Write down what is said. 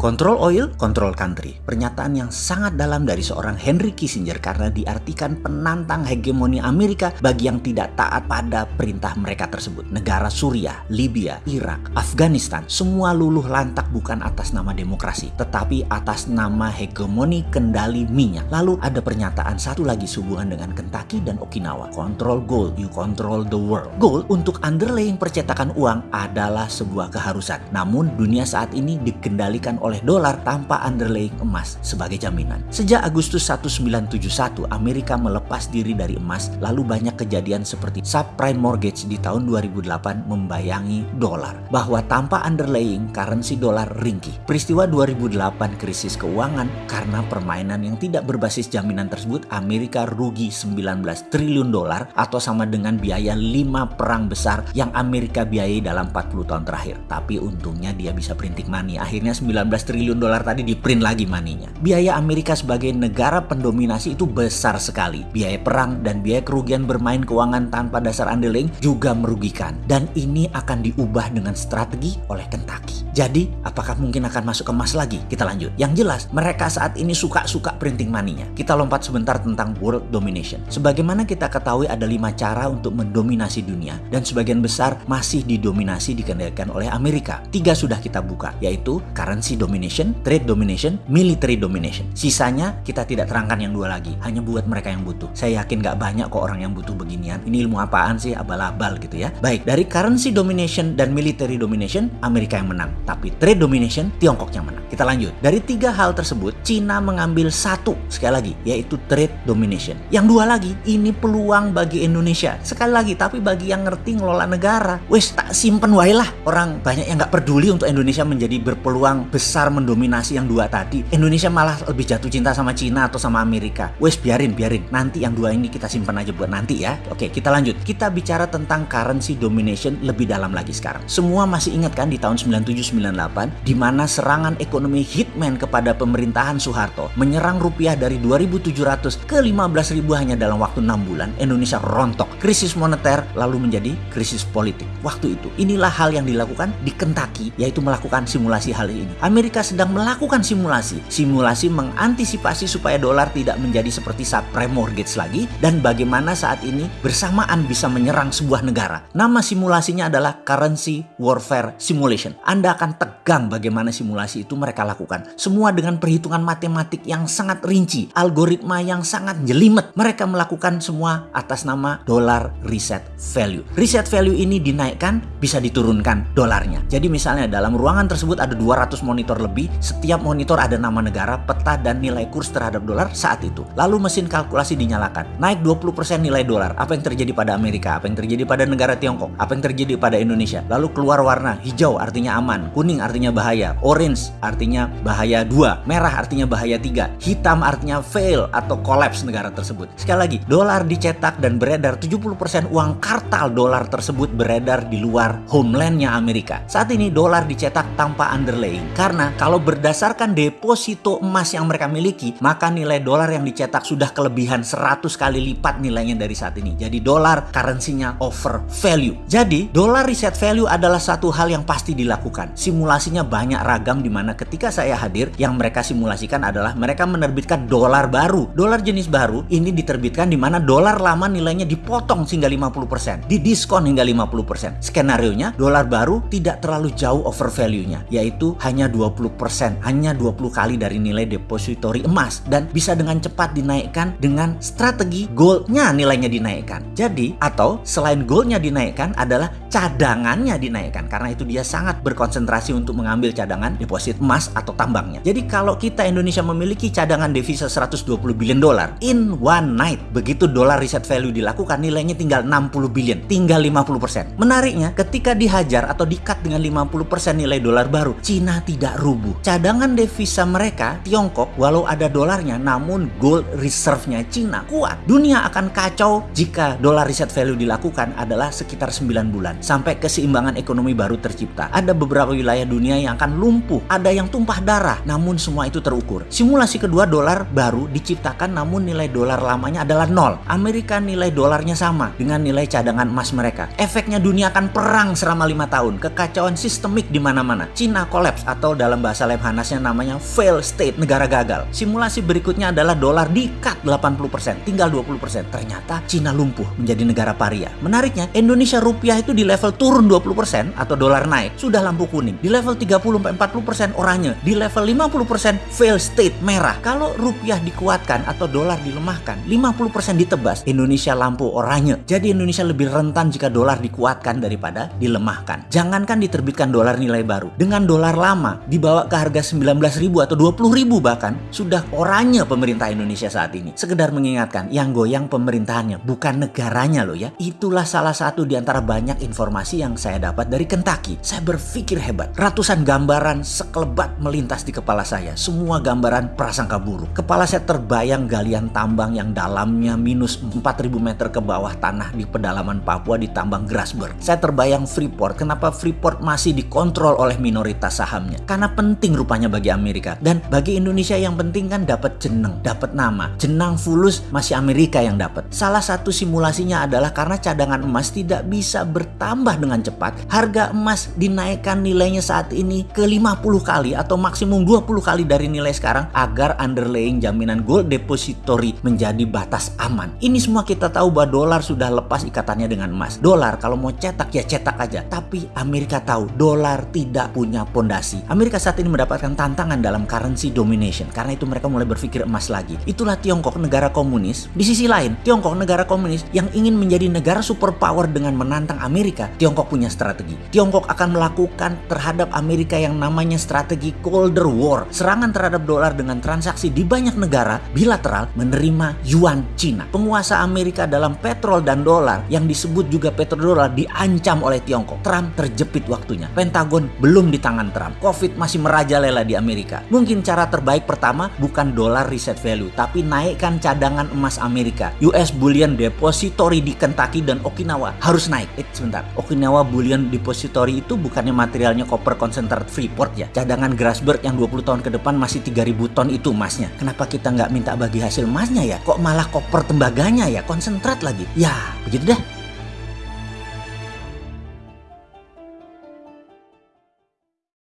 Control oil, control country. Pernyataan yang sangat dalam dari seorang Henry Kissinger karena diartikan penantang hegemoni Amerika bagi yang tidak taat pada perintah mereka tersebut. Negara Suriah, Libya, Irak, Afghanistan, semua luluh lantak bukan atas nama demokrasi, tetapi atas nama hegemoni kendali minyak. Lalu ada pernyataan satu lagi sehubungan dengan Kentucky dan Okinawa. Control gold, you control the world. Gold untuk underlying percetakan uang adalah sebuah keharusan. Namun dunia saat ini dikendalikan oleh dolar tanpa underlying emas sebagai jaminan. Sejak Agustus 1971, Amerika melepas diri dari emas, lalu banyak kejadian seperti subprime mortgage di tahun 2008 membayangi dolar. Bahwa tanpa underlying, currency dolar ringkih. Peristiwa 2008 krisis keuangan karena permainan yang tidak berbasis jaminan tersebut, Amerika rugi 19 triliun dolar atau sama dengan biaya 5 perang besar yang Amerika biayai dalam 40 tahun terakhir. Tapi untungnya dia bisa printing money. Akhirnya 19 triliun dolar tadi di print lagi maninya. Biaya Amerika sebagai negara pendominasi itu besar sekali. Biaya perang dan biaya kerugian bermain keuangan tanpa dasar underling juga merugikan. Dan ini akan diubah dengan strategi oleh Kentucky. Jadi, apakah mungkin akan masuk ke emas lagi? Kita lanjut. Yang jelas, mereka saat ini suka-suka printing money-nya. Kita lompat sebentar tentang world domination. Sebagaimana kita ketahui ada lima cara untuk mendominasi dunia. Dan sebagian besar masih didominasi dikendalikan oleh Amerika. Tiga sudah kita buka, yaitu currency domination, trade domination, military domination. Sisanya kita tidak terangkan yang dua lagi, hanya buat mereka yang butuh. Saya yakin gak banyak kok orang yang butuh beginian. Ini ilmu apaan sih, abal-abal gitu ya. Baik, dari currency domination dan military domination, Amerika yang menang. Tapi trade domination, Tiongkok yang menang. Kita lanjut. Dari tiga hal tersebut, Cina mengambil satu, sekali lagi, yaitu trade domination. Yang dua lagi, ini peluang bagi Indonesia. Sekali lagi, tapi bagi yang ngerti ngelola negara, wes tak simpen wae lah. Orang banyak yang gak peduli untuk Indonesia menjadi berpeluang besar mendominasi yang dua tadi. Indonesia malah lebih jatuh cinta sama Cina atau sama Amerika. Wes biarin, biarin. Nanti yang dua ini kita simpan aja buat nanti ya. Oke, kita lanjut. Kita bicara tentang currency domination lebih dalam lagi sekarang. Semua masih ingat kan di tahun 97-98 di mana serangan ekonomi hitman kepada pemerintahan Soeharto menyerang rupiah dari 2.700 ke 15.000 hanya dalam waktu 6 bulan. Indonesia rontok. Krisis moneter lalu menjadi krisis politik. Waktu itu, inilah hal yang dilakukan di Kentucky yaitu melakukan simulasi hal ini. Amerika sedang melakukan simulasi. Simulasi mengantisipasi supaya dolar tidak menjadi seperti subprime mortgage lagi dan bagaimana saat ini bersamaan bisa menyerang sebuah negara. Nama simulasinya adalah Currency Warfare Simulation. Anda akan tegang bagaimana simulasi itu mereka lakukan. Semua dengan perhitungan matematik yang sangat rinci, algoritma yang sangat jelimet. Mereka melakukan semua atas nama dollar reset value. Reset value ini dinaikkan bisa diturunkan dolarnya. Jadi misalnya dalam ruangan tersebut ada 200 monitor lebih, setiap monitor ada nama negara, peta dan nilai kurs terhadap dolar saat itu. Lalu mesin kalkulasi dinyalakan. Naik 20% nilai dolar. Apa yang terjadi pada Amerika? Apa yang terjadi pada negara Tiongkok? Apa yang terjadi pada Indonesia? Lalu keluar warna hijau artinya aman, kuning artinya bahaya, orange artinya bahaya 2, merah artinya bahaya 3, hitam artinya fail atau collapse negara tersebut. Sekali lagi, dolar dicetak dan beredar 70% uang kartal dolar tersebut beredar di luar homelandnya Amerika. Saat ini dolar dicetak tanpa underlaying karena kalau berdasarkan deposito emas yang mereka miliki, maka nilai dolar yang dicetak sudah kelebihan 100 kali lipat nilainya dari saat ini. Jadi dolar currency-nya over value. Jadi dolar reset value adalah satu hal yang pasti dilakukan. Simulasinya banyak ragam di mana ketika saya hadir yang mereka simulasikan adalah mereka menerbitkan dolar baru. Dolar jenis baru ini diterbitkan di mana dolar lama nilainya dipotong hingga 50%, didiskon hingga 50%. Skenario-nya dolar baru tidak terlalu jauh over value-nya, yaitu hanya 20%, hanya 20 kali dari nilai depository emas dan bisa dengan cepat dinaikkan dengan strategi goldnya nilainya dinaikkan. Jadi atau selain goldnya dinaikkan adalah cadangannya dinaikkan karena itu dia sangat berkonsentrasi untuk mengambil cadangan deposit emas atau tambangnya. Jadi kalau kita Indonesia memiliki cadangan devisa 120 billion dolar in one night, begitu dolar reset value dilakukan nilainya tinggal 60 billion, tinggal 50%. Menariknya ketika dihajar atau dikat dengan 50% nilai dolar baru, Cina tidak rubuh. Cadangan devisa mereka Tiongkok walau ada dolarnya namun gold reserve-nya Cina kuat. Dunia akan kacau jika dolar reset value dilakukan adalah sekitar 9 bulan. sampai keseimbangan ekonomi baru tercipta. Ada beberapa wilayah dunia yang akan lumpuh, ada yang tumpah darah, namun semua itu terukur. Simulasi kedua dolar baru diciptakan namun nilai dolar lamanya adalah nol. Amerika nilai dolarnya sama dengan nilai cadangan emas mereka. Efeknya dunia akan perang selama lima tahun, kekacauan sistemik di mana-mana. Cina kolaps atau dalam bahasa Lemhanasnya namanya fail state, negara gagal. Simulasi berikutnya adalah dolar di-cut 80%, tinggal 20%. Ternyata Cina lumpuh menjadi negara paria. Menariknya, Indonesia rupiah itu di level turun 20% atau dolar naik, sudah lampu kuning. Di level 30-40% oranye, di level 50% fail state merah. Kalau rupiah dikuatkan atau dolar dilemahkan, 50% ditebas, Indonesia lampu oranye. Jadi Indonesia lebih rentan jika dolar dikuatkan daripada dilemahkan. Jangankan diterbitkan dolar nilai baru, dengan dolar lama dibawa ke harga 19.000 atau 20.000 bahkan, sudah oranye pemerintah Indonesia saat ini. Sekedar mengingatkan, yang goyang pemerintahannya, bukan negaranya loh ya. Itulah salah satu di antara banyak informasi yang saya dapat dari Kentucky. Saya berpikir hebat. Ratusan gambaran sekelebat melintas di kepala saya. Semua gambaran prasangka buruk. Kepala saya terbayang galian tambang yang dalamnya minus 4000 meter ke bawah tanah di pedalaman Papua di tambang Grasberg. Saya terbayang Freeport. Kenapa Freeport masih dikontrol oleh minoritas sahamnya? Karena penting rupanya bagi Amerika. Dan bagi Indonesia yang penting kan dapat jeneng, dapat nama. Jenang fulus masih Amerika yang dapat. Salah satu simulasinya adalah karena cadangan emas tidak bisa bertambah dengan cepat. Harga emas dinaikkan nilainya saat ini ke 50 kali atau maksimum 20 kali dari nilai sekarang agar underlying jaminan gold depository menjadi batas aman. Ini semua kita tahu bahwa dolar sudah lepas ikatannya dengan emas. Dolar kalau mau cetak ya cetak aja. Tapi Amerika tahu dolar tidak punya pondasi. Amerika saat ini mendapatkan tantangan dalam currency domination. Karena itu mereka mulai berpikir emas lagi. Itulah Tiongkok negara komunis. Di sisi lain, Tiongkok negara komunis yang ingin menjadi negara superpower dengan menantang Amerika. Tiongkok punya strategi. Tiongkok akan melakukan terhadap Amerika yang namanya strategi Colder War. Serangan terhadap dolar dengan transaksi di banyak negara bilateral menerima yuan Cina. Penguasa Amerika dalam petrol dan dolar yang disebut juga petrodolar diancam oleh Tiongkok. Trump terjepit waktunya. Pentagon belum di tangan Trump. Covid masih merajalela di Amerika. Mungkin cara terbaik pertama bukan dolar reset value, tapi naikkan cadangan emas Amerika. US Bullion Depository di Kentucky dan Okinawa harus naik. Eh, sebentar. Okinawa Bullion Depository itu bukannya materialnya koper konsentrat Freeport ya? Cadangan Grasberg yang 20 tahun ke depan masih 3000 ton itu emasnya. Kenapa kita nggak minta bagi hasil emasnya ya? Kok malah koper tembaganya ya? Konsentrat lagi. Ya, begitu dah.